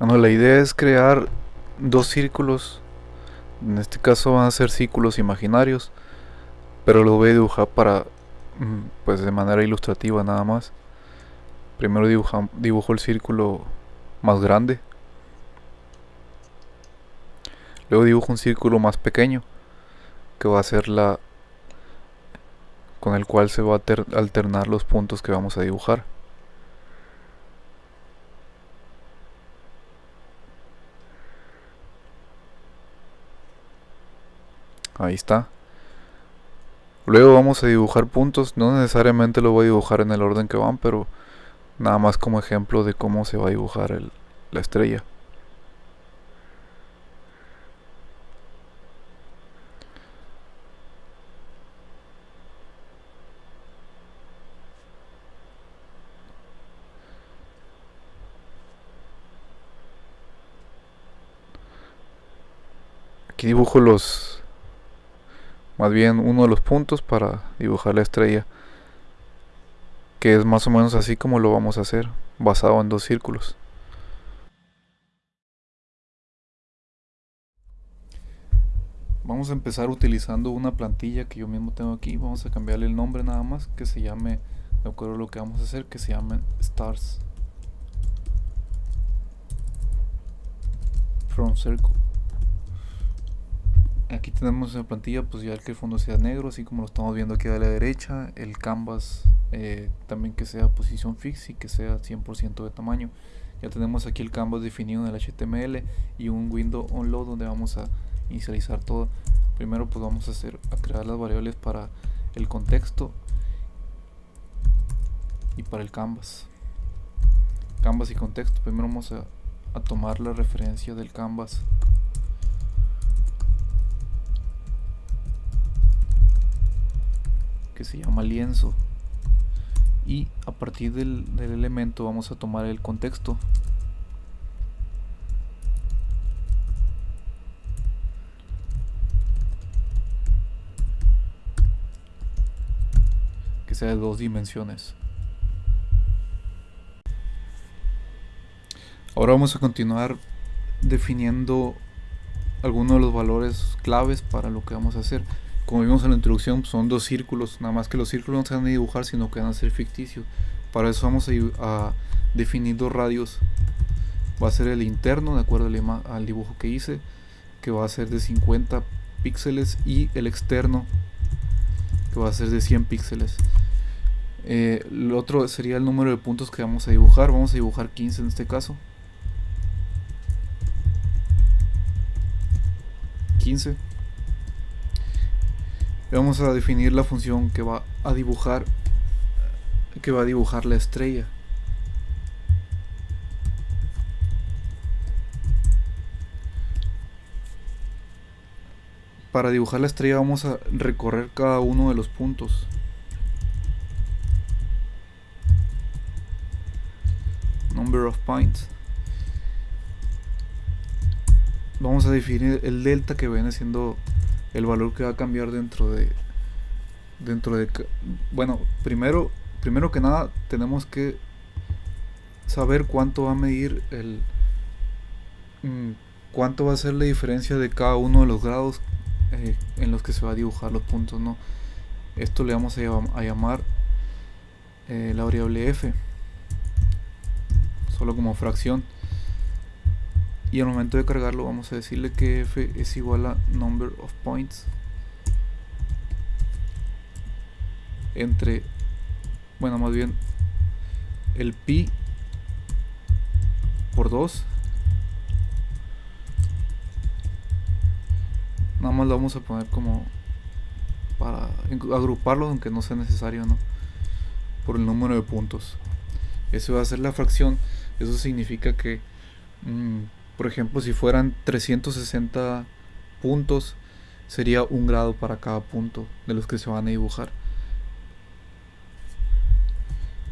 Bueno, la idea es crear dos círculos. En este caso van a ser círculos imaginarios. Pero los voy a dibujar para, mm, pues de manera ilustrativa nada más. Primero dibujo el círculo más grande. Luego dibujo un círculo más pequeño. Que va a ser la... Con el cual se va a alternar los puntos que vamos a dibujar. Ahí está. Luego vamos a dibujar puntos. No necesariamente lo voy a dibujar en el orden que van, pero nada más como ejemplo de cómo se va a dibujar la estrella. Aquí dibujo los más bien uno de los puntos para dibujar la estrella que es más o menos así como lo vamos a hacer basado en dos círculos. Vamos a empezar utilizando una plantilla que yo mismo tengo aquí. Vamos a cambiarle el nombre nada más que se llame de acuerdo a lo que vamos a hacer que se llame stars from circle aquí tenemos en la plantilla pues ya que el fondo sea negro así como lo estamos viendo aquí a la derecha el canvas eh, también que sea posición fix y que sea 100% de tamaño. Ya tenemos aquí el canvas definido en el HTML y un window onload donde vamos a inicializar todo. Primero pues vamos a hacer a crear las variables para el contexto y para el canvas. Canvas y contexto. Primero vamos a tomar la referencia del canvas que se llama lienzo. Y a partir del, elemento vamos a tomar el contexto. Que sea de dos dimensiones. Ahora vamos a continuar definiendo algunos de los valores claves para lo que vamos a hacer como vimos en la introducción, son dos círculos, nada más que los círculos no se van a dibujar, sino que van a ser ficticios. Para eso vamos a, definir dos radios. Va a ser el interno, de acuerdo al, dibujo que hice, que va a ser de 50 píxeles, y el externo, que va a ser de 100 píxeles. Eh, el otro sería el número de puntos que vamos a dibujar. Vamos a dibujar 15 en este caso. 15 vamos a definir la función que va a dibujar que va a dibujar la estrella. Para dibujar la estrella vamos a recorrer cada uno de los puntos. Number of points. Vamos a definir el delta que viene siendo el valor que va a cambiar dentro de dentro de bueno primero primero que nada tenemos que saber cuánto va a medir el mm, cuánto va a ser la diferencia de cada uno de los grados eh, en los que se va a dibujar los puntos no esto le vamos a, llamar eh, la variable f solo como fracción y al momento de cargarlo vamos a decirle que f es igual a number of points entre bueno más bien el pi por 2 nada más lo vamos a poner como para agruparlo aunque no sea necesario no por el número de puntos. Eso va a ser la fracción. Eso significa que mm, por ejemplo, si fueran 360 puntos, sería un grado para cada punto de los que se van a dibujar.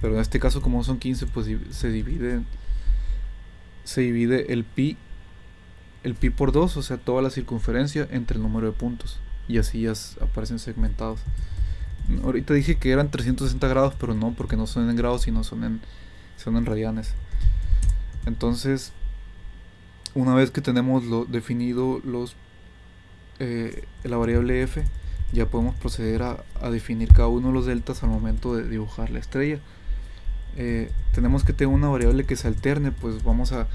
Pero en este caso, como son 15, pues se divide, se divide el pi, el pi por 2, o sea, toda la circunferencia entre el número de puntos. Y así ya aparecen segmentados. Ahorita dije que eran 360 grados, pero no, porque no son en grados, sino son en, son en radianes. Entonces, una vez que tenemos definido los eh, la variable f ya podemos proceder a, definir cada uno de los deltas al momento de dibujar la estrella. Eh, tenemos que tener una variable que se alterne pues vamos a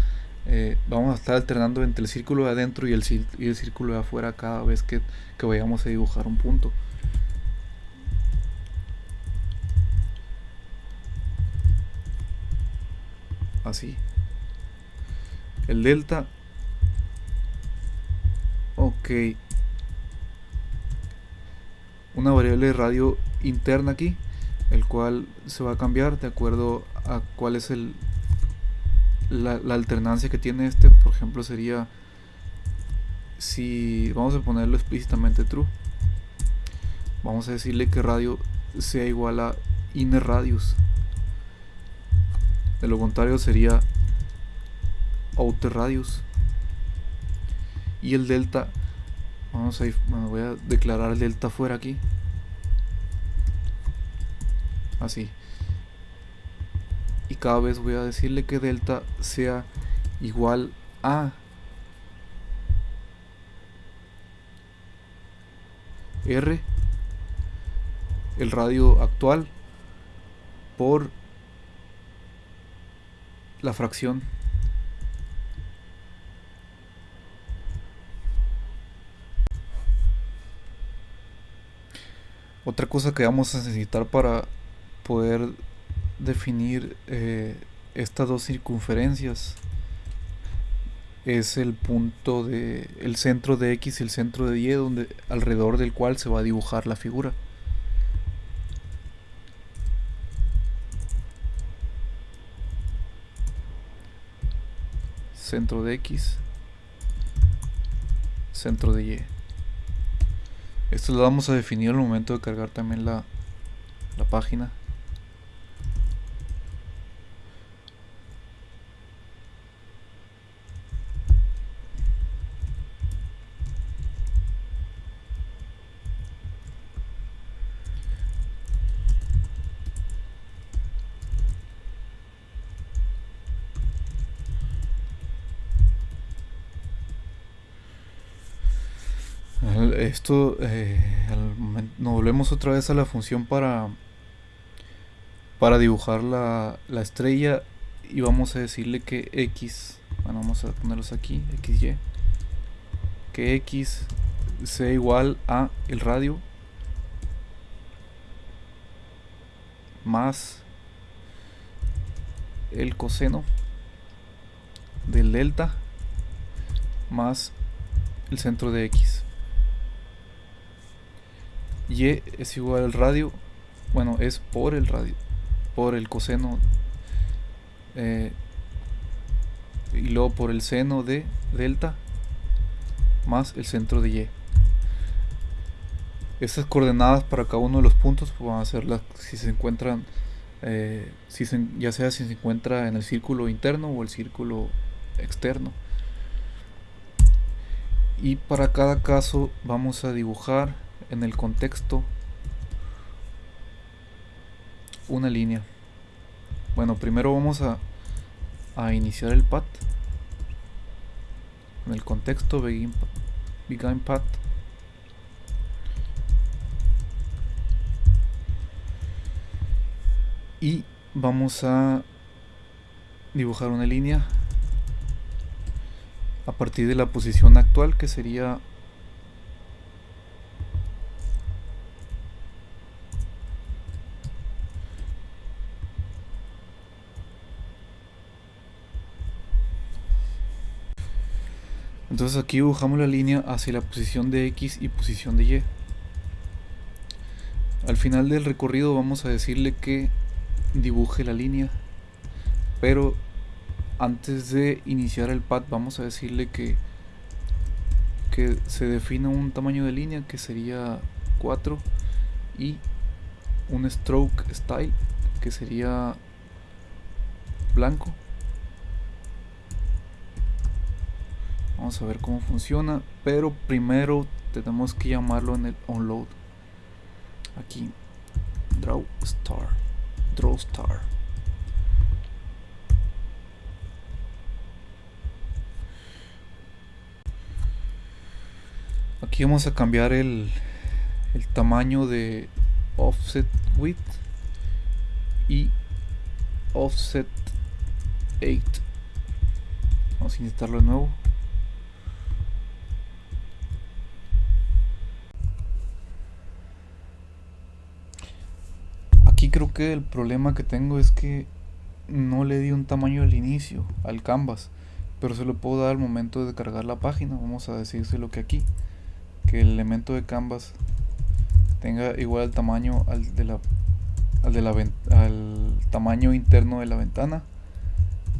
eh, vamos a estar alternando entre el círculo de adentro y el, y el círculo de afuera cada vez que, que vayamos a dibujar un punto. Así el delta. Ok. Una variable de radio interna aquí el cual se va a cambiar de acuerdo a cuál es el la, alternancia que tiene este. Por ejemplo sería si vamos a ponerlo explícitamente true vamos a decirle que radio sea igual a inner radius. De lo contrario sería outer radius y el delta vamos a ir, voy a declarar el delta fuera aquí. Así. Y cada vez voy a decirle que delta sea igual a R el radio actual por la fracción Otra cosa que vamos a necesitar para poder definir eh, estas dos circunferencias es el punto de el centro de X y el centro de Y donde alrededor del cual se va a dibujar la figura. Centro de X, centro de Y. Esto lo vamos a definir al momento de cargar también la, la página. Esto eh, nos volvemos otra vez a la función para para dibujar la, la, estrella y vamos a decirle que x bueno vamos a ponerlos aquí xy que x sea igual a el radio más el coseno del delta más el centro de x y es igual al radio. Bueno es por el radio por el coseno eh, y luego por el seno de delta más el centro de y. Estas coordenadas para cada uno de los puntos van a ser las si se encuentran eh, si ya sea si se encuentra en el círculo interno o el círculo externo. Y para cada caso vamos a dibujar en el contexto una línea. Bueno primero vamos a, a iniciar el path en el contexto begin, begin path y vamos a dibujar una línea a partir de la posición actual que sería Entonces aquí dibujamos la línea hacia la posición de X y posición de Y. Al final del recorrido vamos a decirle que dibuje la línea, pero antes de iniciar el pad vamos a decirle que, que se defina un tamaño de línea que sería 4 y un stroke style que sería blanco vamos a ver cómo funciona pero primero tenemos que llamarlo en el onload aquí draw star draw star. Aquí vamos a cambiar el, el tamaño de offset width y offset 8 vamos a intentarlo de nuevo creo que el problema que tengo es que no le di un tamaño al inicio al canvas pero se lo puedo dar al momento de cargar la página vamos a decírselo que aquí que el elemento de canvas tenga igual tamaño al de la al, de la, al tamaño interno de la ventana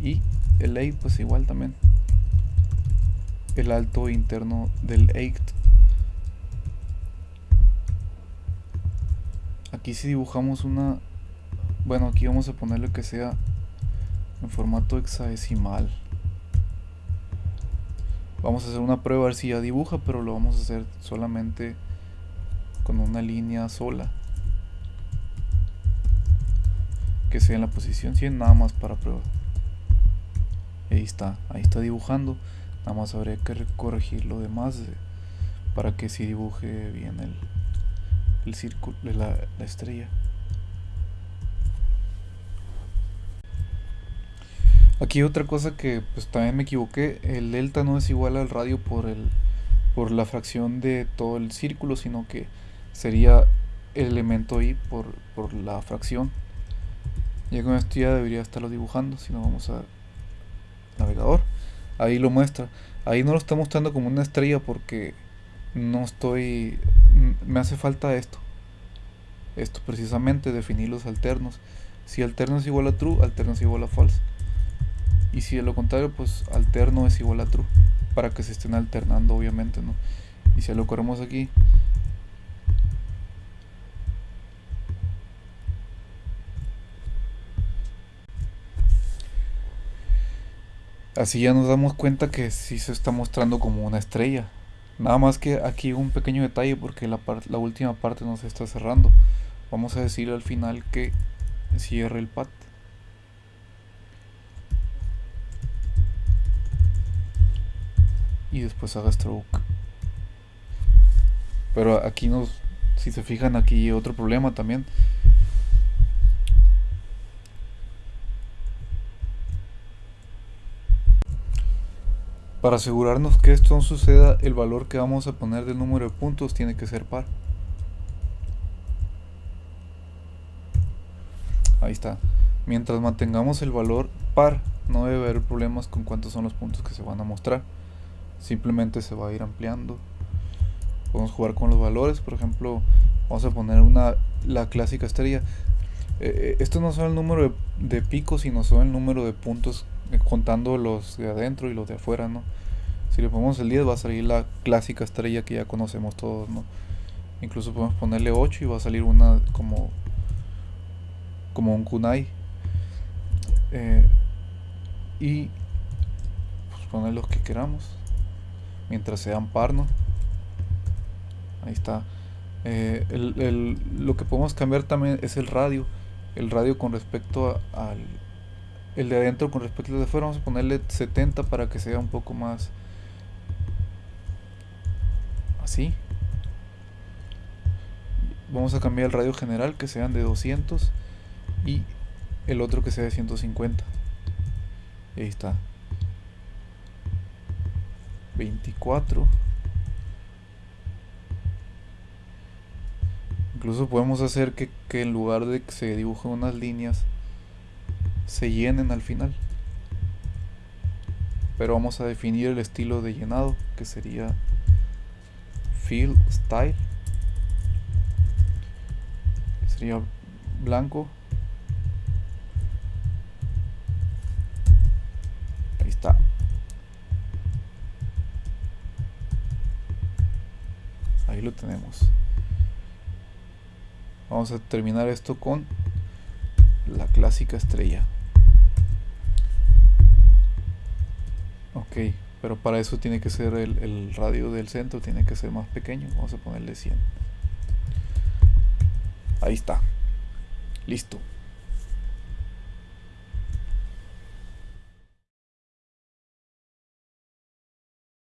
y el 8 pues igual también el alto interno del 8 aquí si dibujamos una bueno aquí vamos a ponerle que sea en formato hexadecimal. Vamos a hacer una prueba a ver si ya dibuja pero lo vamos a hacer solamente con una línea sola. Que sea en la posición 100 nada más para prueba. Ahí está, ahí está dibujando. Nada más habría que corregir lo demás para que si dibuje bien el, el círculo de la, la estrella Aquí otra cosa que pues también me equivoqué, el delta no es igual al radio por el por la fracción de todo el círculo, sino que sería el elemento i por, por la fracción. Ya con esto ya debería estarlo dibujando, si no vamos a navegador. Ahí lo muestra. Ahí no lo está mostrando como una estrella porque no estoy... Me hace falta esto. Esto precisamente, definir los alternos. Si alterno es igual a true, alterno es igual a false. Y si de lo contrario, pues alterno es igual a true. Para que se estén alternando, obviamente, ¿no? Y si lo corremos aquí, Así ya nos damos cuenta que sí se está mostrando como una estrella. Nada más que aquí un pequeño detalle porque la, la última parte no se está cerrando. Vamos a decir al final que cierre el pad. Y después haga stroke. Pero aquí nos, si se fijan aquí otro problema también. Para asegurarnos que esto no suceda, el valor que vamos a poner del número de puntos tiene que ser par. Ahí está. Mientras mantengamos el valor par, no debe haber problemas con cuántos son los puntos que se van a mostrar. Simplemente se va a ir ampliando. Podemos jugar con los valores, por ejemplo, vamos a poner una la clásica estrella. Eh, eh, esto no son el número de picos, sino son el número de puntos contando los de adentro y los de afuera, ¿no? Si le ponemos el 10 va a salir la clásica estrella que ya conocemos todos, ¿no? Incluso podemos ponerle 8 y va a salir una como como un kunai. Eh, y pues poner los que queramos mientras sean par, ¿no? Ahí está. Eh, lo que podemos cambiar también es el radio. El radio con respecto al el de adentro con respecto al de afuera vamos a ponerle 70 para que sea un poco más así. Vamos a cambiar el radio general que sean de 200 y el otro que sea de 150 y ahí está. 24 incluso podemos hacer que, que en lugar de que se dibujen unas líneas se llenen al final. Pero vamos a definir el estilo de llenado que sería fill style. Sería blanco. Ahí está. Ahí lo tenemos. Vamos a terminar esto con la clásica estrella. Pero para eso tiene que ser el, el radio del centro, tiene que ser más pequeño. Vamos a ponerle 100. Ahí está. Listo.